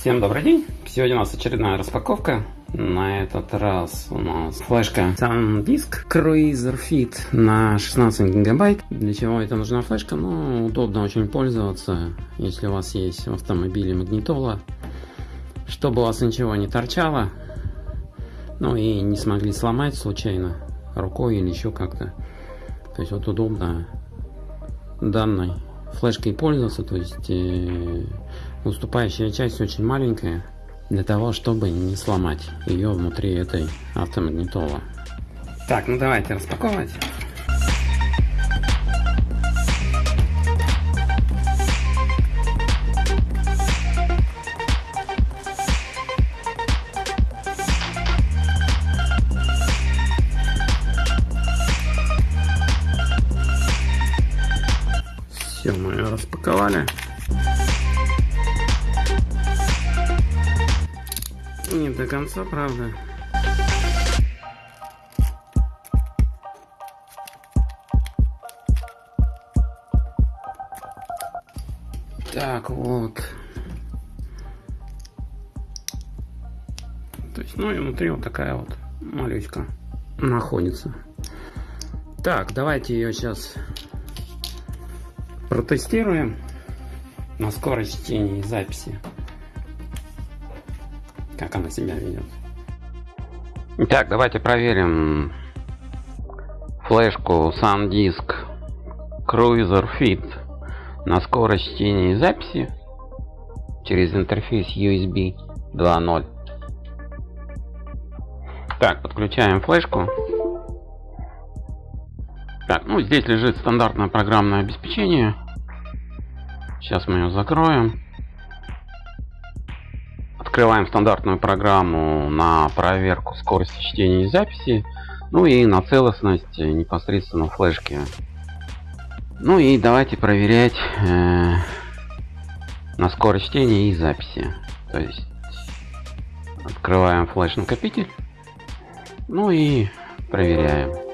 Всем добрый день! Сегодня у нас очередная распаковка. На этот раз у нас флешка SanDisk Cruiser Fit на 16 гигабайт. Для чего это нужна флешка? Ну, удобно очень пользоваться, если у вас есть в автомобиле магнитола. Чтобы у вас ничего не торчало, ну и не смогли сломать случайно рукой или еще как-то. То есть вот удобно данной флешкой пользоваться, то есть э, уступающая часть очень маленькая для того, чтобы не сломать ее внутри этой автомагнитола. Так, ну давайте распаковывать. Все, мы ее распаковали. Не до конца, правда. Так, вот. То есть, ну и внутри вот такая вот малючка находится. Так, давайте ее сейчас протестируем на скорость чтения и записи как она себя ведет. Так, давайте проверим флешку SanDisk Cruiser Fit на скорость чтения и записи через интерфейс USB 2.0. Так, подключаем флешку. Так, ну здесь лежит стандартное программное обеспечение. Сейчас мы ее закроем. Открываем стандартную программу на проверку скорости чтения и записи. Ну и на целостность непосредственно флешки. Ну и давайте проверять э, на скорость чтения и записи. То есть открываем флеш накопитель. Ну и проверяем.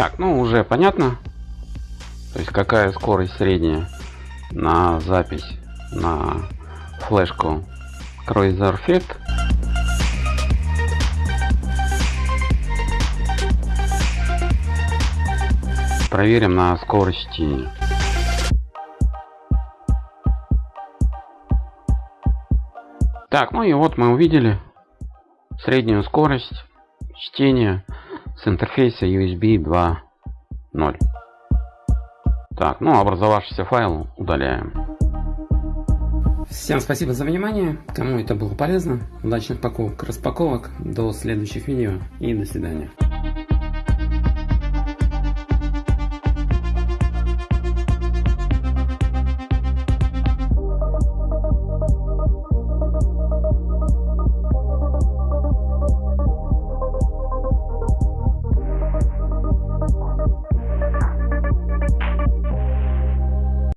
Так, ну уже понятно. То есть какая скорость средняя на запись на флешку Cruiser Fit. Проверим на скорости. Так, ну и вот мы увидели среднюю скорость чтения с интерфейса USB 2.0. Так, ну образовавшийся файл удаляем. Всем спасибо за внимание. Кому это было полезно, удачных покупок, распаковок. До следующих видео и до свидания.